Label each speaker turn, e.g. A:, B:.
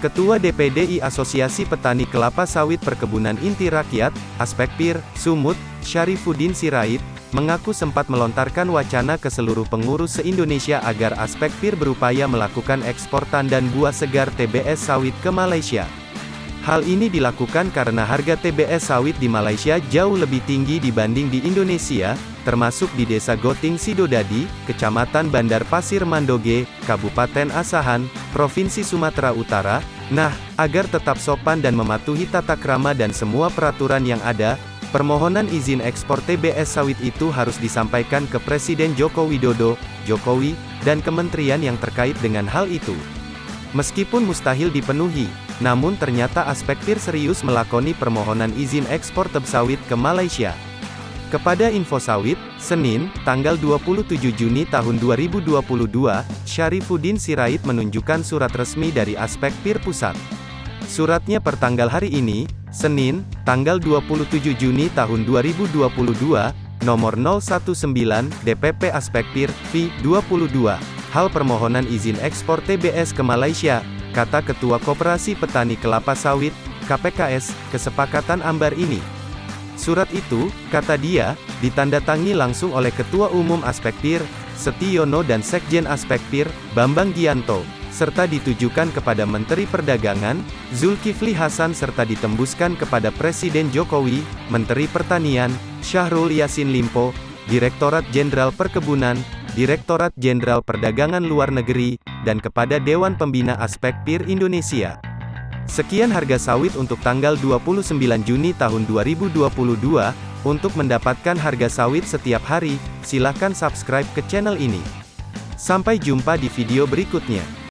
A: Ketua DPDI Asosiasi Petani Kelapa Sawit Perkebunan Inti Rakyat, Aspek PIR, Sumut, Syarifuddin Sirait, mengaku sempat melontarkan wacana ke seluruh pengurus se-Indonesia agar Aspek PIR berupaya melakukan ekspor tandan buah segar TBS sawit ke Malaysia. Hal ini dilakukan karena harga TBS sawit di Malaysia jauh lebih tinggi dibanding di Indonesia, termasuk di Desa Goting Sidodadi, Kecamatan Bandar Pasir Mandoge, Kabupaten Asahan, Provinsi Sumatera Utara. Nah, agar tetap sopan dan mematuhi tata krama dan semua peraturan yang ada, permohonan izin ekspor TBS sawit itu harus disampaikan ke Presiden Joko Widodo, Jokowi, dan kementerian yang terkait dengan hal itu. Meskipun mustahil dipenuhi, namun ternyata aspek PIR serius melakoni permohonan izin ekspor teb sawit ke Malaysia. Kepada Info Sawit, Senin, tanggal 27 Juni tahun 2022, Syarifuddin Sirait menunjukkan surat resmi dari Aspek PIR Pusat. Suratnya pertanggal hari ini, Senin, tanggal 27 Juni tahun 2022, nomor 019, DPP Aspek PIR, V, 22. Hal permohonan izin ekspor TBS ke Malaysia, kata Ketua Koperasi Petani Kelapa Sawit, KPKS, kesepakatan ambar ini. Surat itu, kata dia, ditandatangi langsung oleh Ketua Umum Aspekpir, Setiono dan Sekjen Aspekpir, Bambang Gianto, serta ditujukan kepada Menteri Perdagangan, Zulkifli Hasan serta ditembuskan kepada Presiden Jokowi, Menteri Pertanian, Syahrul Yassin Limpo, Direktorat Jenderal Perkebunan, Direktorat Jenderal Perdagangan Luar Negeri, dan kepada Dewan Pembina Aspekpir Indonesia. Sekian harga sawit untuk tanggal 29 Juni tahun 2022. Untuk mendapatkan harga sawit setiap hari, silahkan subscribe ke channel ini. Sampai jumpa di video berikutnya.